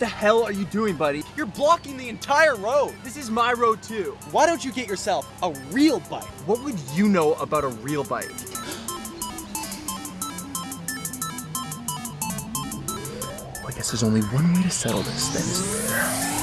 the hell are you doing, buddy? You're blocking the entire road. This is my road too. Why don't you get yourself a real bike? What would you know about a real bike? I guess there's only one way to settle this, then?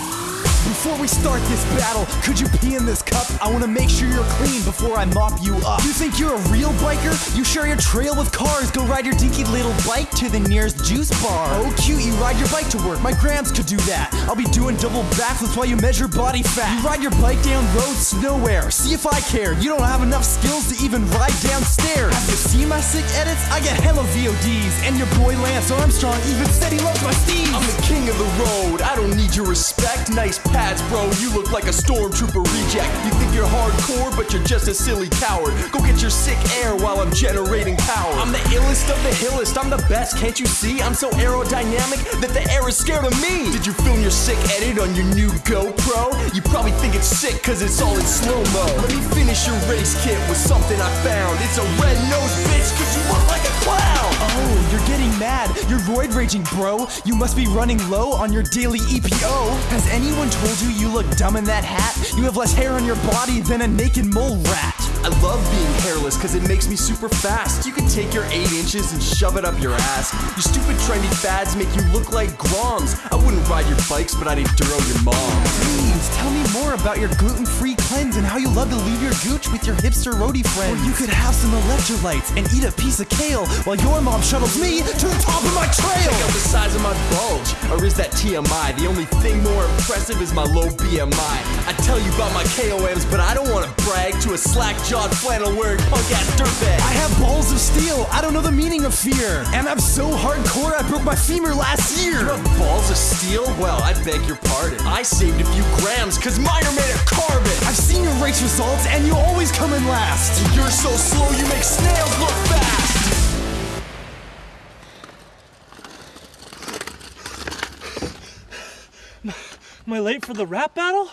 Before we start this battle, could you pee in this cup? I wanna make sure you're clean before I mop you up. You think you're a real biker? You share your trail with cars. Go ride your dinky little bike to the nearest juice bar. Oh, cute, you ride your bike to work. My grams could do that. I'll be doing double backflips while you measure body fat. You ride your bike down roads nowhere. See if I care. You don't have enough skills to even ride downstairs. Have you seen my sick edits? I get hella VODs. And your boy Lance Armstrong even said he loves my steeds. I'm the king of the road. I don't need your respect. Nice pads, bro. You look like a stormtrooper reject. You think you're hardcore, but you're just a silly coward. Go get your sick air while I'm generating power. I'm the illest of the hillest. I'm the best, can't you see? I'm so aerodynamic that the air is scared of me. Did you film your sick edit on your new GoPro? You probably think it's sick cause it's all in slow-mo. Let me finish your race kit with something I found. It's a red nose bitch cause you look like clown. Oh, you're getting mad. You're void raging, bro. You must be running low on your daily EPO. Has anyone told you you look dumb in that hat? You have less hair on your body than a naked mole rat. I love being hairless cause it makes me super fast. You can take your 8 inches and shove it up your ass. Your stupid trendy fads make you look like Groms. I wouldn't ride your bikes, but I'd enduro your mom. Please tell me more about your gluten-free cleanse and how you love to leave your gooch with your hipster roadie friends. Or you could have some electrolytes and eat a piece of kale while your mom shuttles me to the top of my trail. Check out the size of my bulge, or is that TMI? The only thing more impressive is my low BMI. I tell you about my KOMs, but I don't wanna brag to a slack-jawed flannel-wearing punk-ass dirtbag. I have balls of steel. I don't know the meaning of fear. And I'm so hardcore I broke my femur last year. You have balls of steel? Well, I beg your pardon. I saved a few grams, cause mine are made of carbon. Results and you always come in last. You're so slow you make snails look fast. Am I late for the rap battle?